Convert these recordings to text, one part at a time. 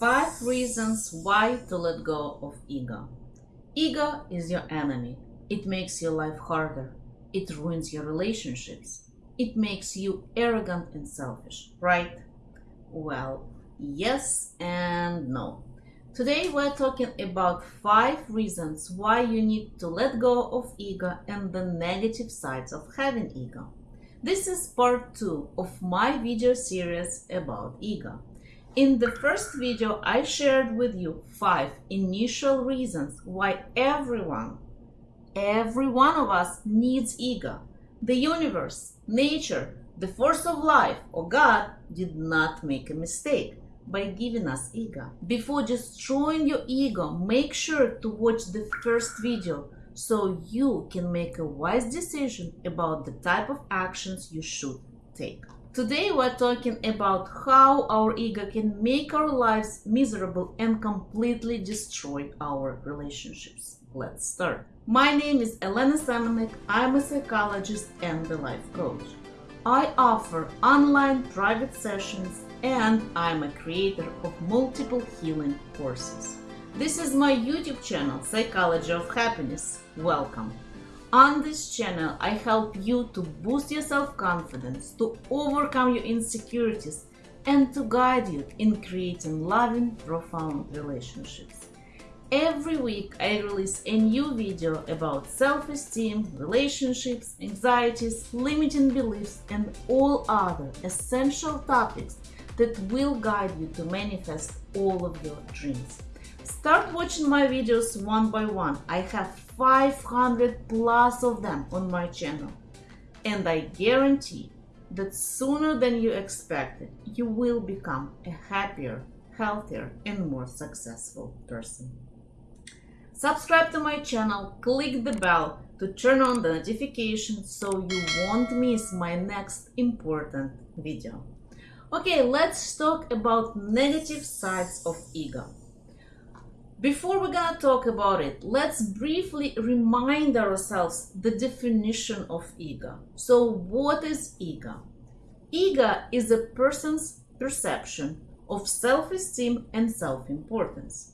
Five reasons why to let go of ego. Ego is your enemy. It makes your life harder. It ruins your relationships. It makes you arrogant and selfish, right? Well, yes and no. Today we're talking about five reasons why you need to let go of ego and the negative sides of having ego. This is part 2 of my video series about ego. In the first video, I shared with you 5 initial reasons why everyone, every one of us needs ego. The universe, nature, the force of life, or God did not make a mistake by giving us ego. Before destroying your ego, make sure to watch the first video so you can make a wise decision about the type of actions you should take. Today we're talking about how our ego can make our lives miserable and completely destroy our relationships. Let's start. My name is Elena Semenek. I'm a psychologist and a life coach. I offer online private sessions and I'm a creator of multiple healing courses. This is my YouTube channel, Psychology of Happiness. Welcome. On this channel, I help you to boost your self-confidence, to overcome your insecurities, and to guide you in creating loving, profound relationships. Every week, I release a new video about self-esteem, relationships, anxieties, limiting beliefs, and all other essential topics that will guide you to manifest all of your dreams. Start watching my videos one by one. I have 500 plus of them on my channel. And I guarantee that sooner than you expected, you will become a happier, healthier, and more successful person. Subscribe to my channel, click the bell to turn on the notifications so you won't miss my next important video. Okay, let's talk about negative sides of ego. Before we're gonna talk about it, let's briefly remind ourselves the definition of ego. So what is ego? Ego is a person's perception of self-esteem and self-importance.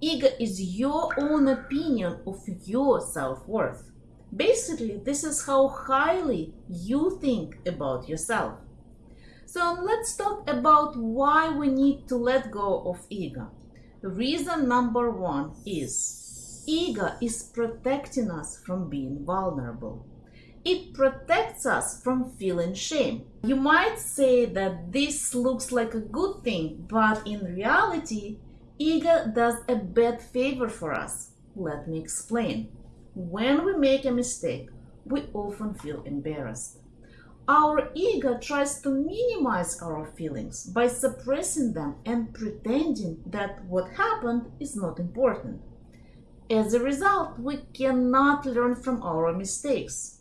Ego is your own opinion of your self-worth. Basically, this is how highly you think about yourself. So let's talk about why we need to let go of ego. Reason number one is ego is protecting us from being vulnerable. It protects us from feeling shame. You might say that this looks like a good thing, but in reality, ego does a bad favor for us. Let me explain. When we make a mistake, we often feel embarrassed. Our ego tries to minimize our feelings by suppressing them and pretending that what happened is not important. As a result, we cannot learn from our mistakes.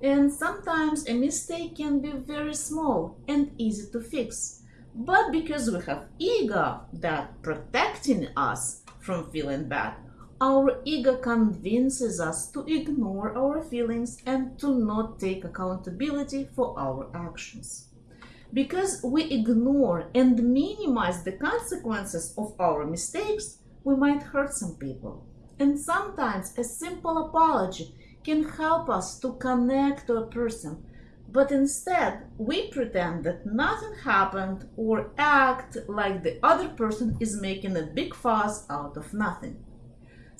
And sometimes a mistake can be very small and easy to fix. But because we have ego that protecting us from feeling bad, our ego convinces us to ignore our feelings and to not take accountability for our actions. Because we ignore and minimize the consequences of our mistakes, we might hurt some people. And sometimes a simple apology can help us to connect to a person, but instead we pretend that nothing happened or act like the other person is making a big fuss out of nothing.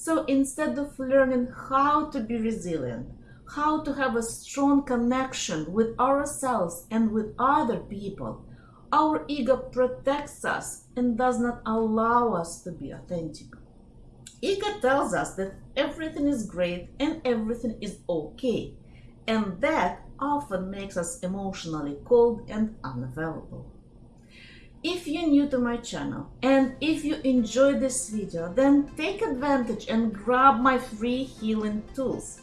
So instead of learning how to be resilient, how to have a strong connection with ourselves and with other people, our ego protects us and does not allow us to be authentic. Ego tells us that everything is great and everything is okay, and that often makes us emotionally cold and unavailable. If you're new to my channel and if you enjoyed this video, then take advantage and grab my free healing tools.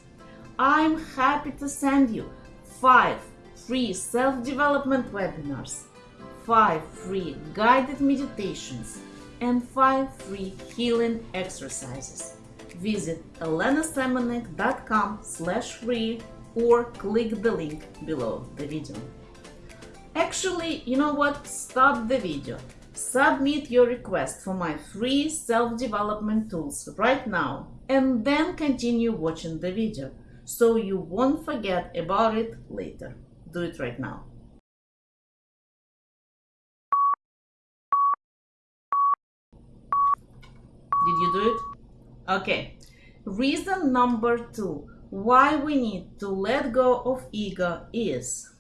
I'm happy to send you 5 free self-development webinars, 5 free guided meditations, and 5 free healing exercises. Visit elenasemenek.com slash free or click the link below the video. Actually, you know what? Stop the video. Submit your request for my free self-development tools right now and then continue watching the video so you won't forget about it later. Do it right now. Did you do it? Okay. Reason number two why we need to let go of ego is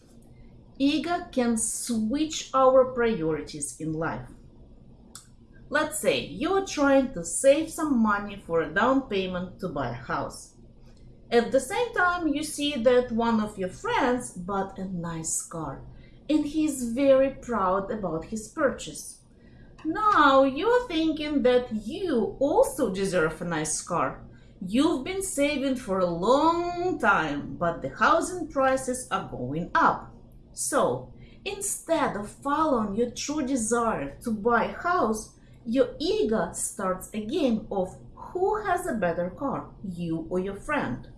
ego can switch our priorities in life. Let's say you're trying to save some money for a down payment to buy a house. At the same time, you see that one of your friends bought a nice car and he's very proud about his purchase. Now you're thinking that you also deserve a nice car. You've been saving for a long time, but the housing prices are going up. So, instead of following your true desire to buy a house, your ego starts a game of who has a better car, you or your friend.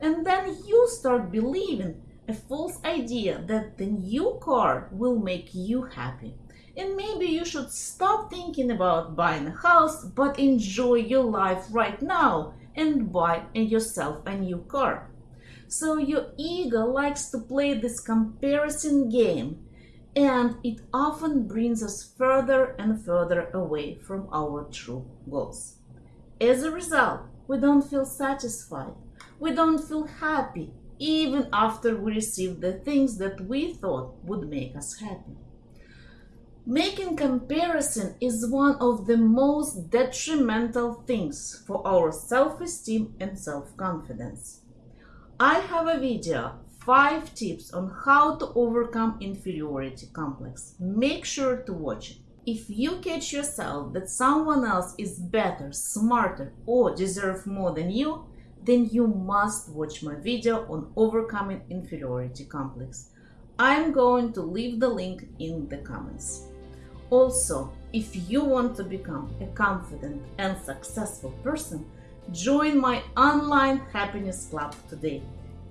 And then you start believing a false idea that the new car will make you happy. And maybe you should stop thinking about buying a house, but enjoy your life right now and buy yourself a new car. So your ego likes to play this comparison game and it often brings us further and further away from our true goals. As a result, we don't feel satisfied, we don't feel happy, even after we receive the things that we thought would make us happy. Making comparison is one of the most detrimental things for our self-esteem and self-confidence. I have a video 5 tips on how to overcome inferiority complex. Make sure to watch it. If you catch yourself that someone else is better, smarter, or deserve more than you, then you must watch my video on overcoming inferiority complex. I'm going to leave the link in the comments. Also, if you want to become a confident and successful person, join my online happiness club today.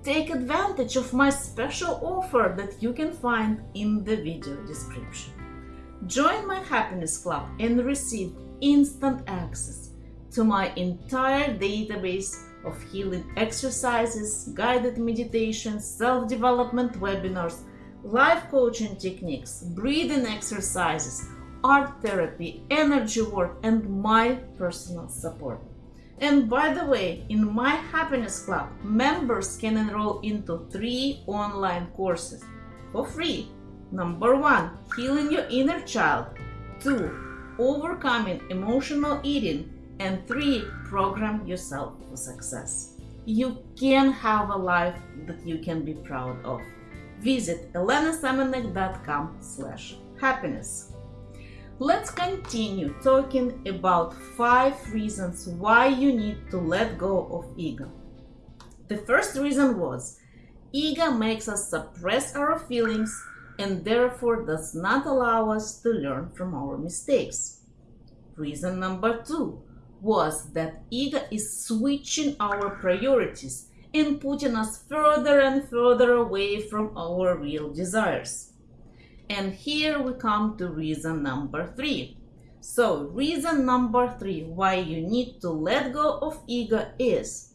Take advantage of my special offer that you can find in the video description. Join my happiness club and receive instant access to my entire database of healing exercises, guided meditations, self-development webinars, life coaching techniques, breathing exercises, art therapy, energy work, and my personal support. And by the way, in my Happiness Club, members can enroll into three online courses for free. Number one, healing your inner child. Two, overcoming emotional eating. And three, program yourself for success. You can have a life that you can be proud of. Visit elenasemenek.com slash happiness. Let's continue talking about five reasons why you need to let go of ego. The first reason was ego makes us suppress our feelings and therefore does not allow us to learn from our mistakes. Reason number two was that ego is switching our priorities and putting us further and further away from our real desires. And here we come to reason number three. So reason number three why you need to let go of ego is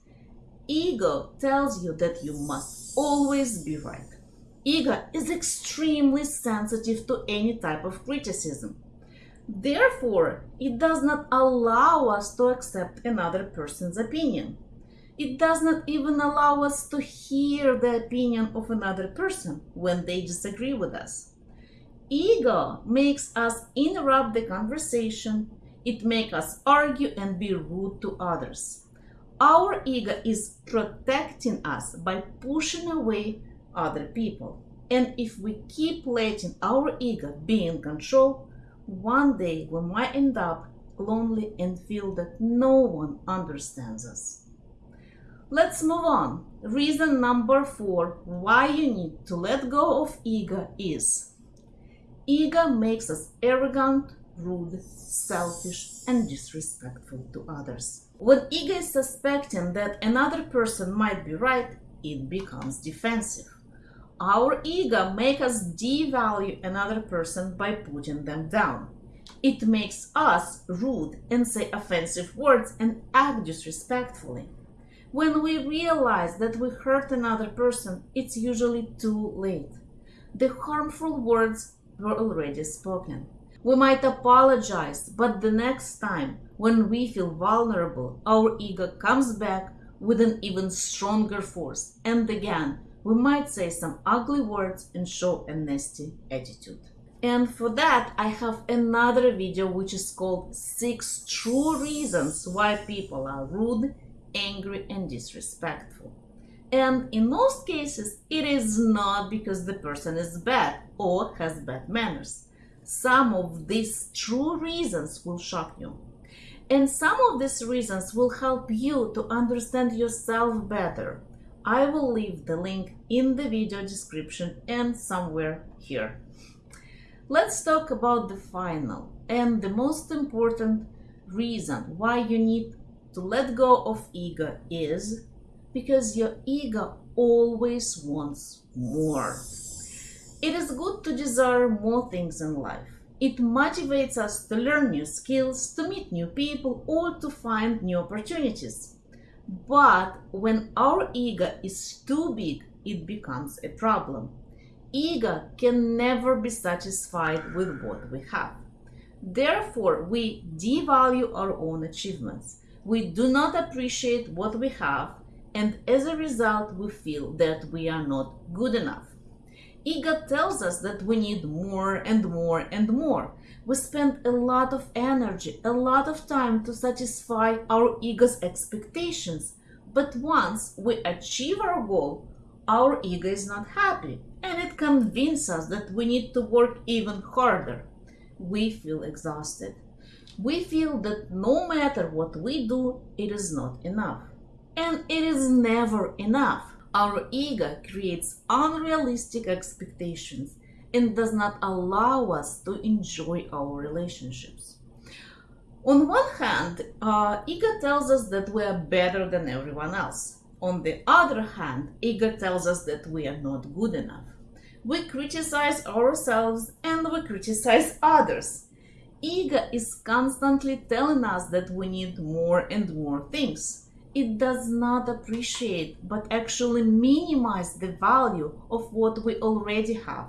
ego tells you that you must always be right. Ego is extremely sensitive to any type of criticism. Therefore, it does not allow us to accept another person's opinion. It does not even allow us to hear the opinion of another person when they disagree with us. Ego makes us interrupt the conversation. It makes us argue and be rude to others. Our ego is protecting us by pushing away other people. And if we keep letting our ego be in control, one day we might end up lonely and feel that no one understands us. Let's move on. Reason number four why you need to let go of ego is Ego makes us arrogant, rude, selfish, and disrespectful to others. When ego is suspecting that another person might be right, it becomes defensive. Our ego makes us devalue another person by putting them down. It makes us rude and say offensive words and act disrespectfully. When we realize that we hurt another person, it's usually too late. The harmful words were already spoken. We might apologize, but the next time when we feel vulnerable, our ego comes back with an even stronger force. And again, we might say some ugly words and show a nasty attitude. And for that, I have another video which is called 6 True Reasons Why People Are Rude, Angry and Disrespectful. And in most cases, it is not because the person is bad or has bad manners. Some of these true reasons will shock you. And some of these reasons will help you to understand yourself better. I will leave the link in the video description and somewhere here. Let's talk about the final and the most important reason why you need to let go of ego is because your ego always wants more. It is good to desire more things in life. It motivates us to learn new skills, to meet new people, or to find new opportunities. But when our ego is too big, it becomes a problem. Ego can never be satisfied with what we have. Therefore, we devalue our own achievements. We do not appreciate what we have, and as a result, we feel that we are not good enough. Ego tells us that we need more and more and more. We spend a lot of energy, a lot of time to satisfy our ego's expectations. But once we achieve our goal, our ego is not happy and it convinces us that we need to work even harder. We feel exhausted. We feel that no matter what we do, it is not enough. And it is never enough. Our ego creates unrealistic expectations and does not allow us to enjoy our relationships. On one hand, uh, ego tells us that we are better than everyone else. On the other hand, ego tells us that we are not good enough. We criticize ourselves and we criticize others. Ego is constantly telling us that we need more and more things it does not appreciate but actually minimize the value of what we already have.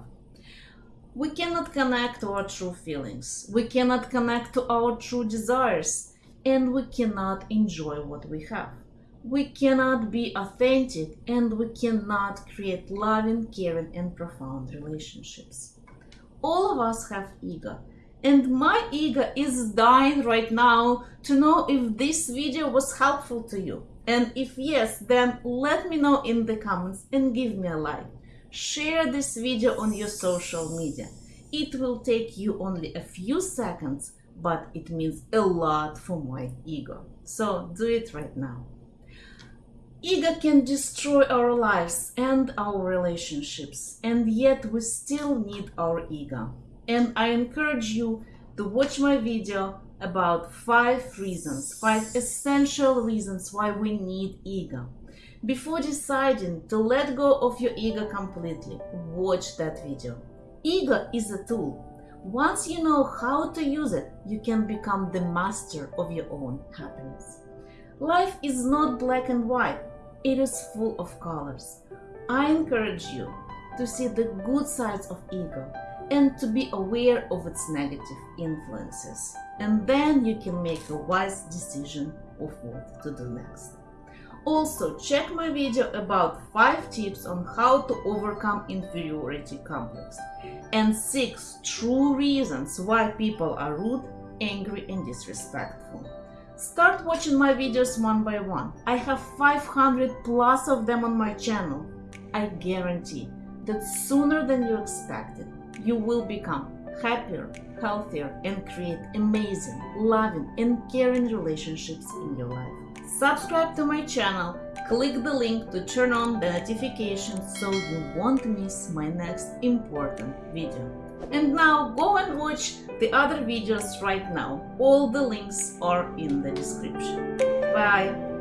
We cannot connect to our true feelings, we cannot connect to our true desires, and we cannot enjoy what we have. We cannot be authentic and we cannot create loving, caring, and profound relationships. All of us have ego and my ego is dying right now to know if this video was helpful to you. And if yes, then let me know in the comments and give me a like. Share this video on your social media. It will take you only a few seconds, but it means a lot for my ego. So do it right now. Ego can destroy our lives and our relationships, and yet we still need our ego and I encourage you to watch my video about five reasons, five essential reasons why we need ego. Before deciding to let go of your ego completely, watch that video. Ego is a tool. Once you know how to use it, you can become the master of your own happiness. Life is not black and white, it is full of colors. I encourage you to see the good sides of ego and to be aware of its negative influences. And then you can make a wise decision of what to do next. Also, check my video about 5 tips on how to overcome inferiority complex and 6 true reasons why people are rude, angry and disrespectful. Start watching my videos one by one. I have 500 plus of them on my channel. I guarantee that sooner than you expected, you will become happier, healthier, and create amazing, loving, and caring relationships in your life. Subscribe to my channel, click the link to turn on the notifications so you won't miss my next important video. And now go and watch the other videos right now. All the links are in the description. Bye!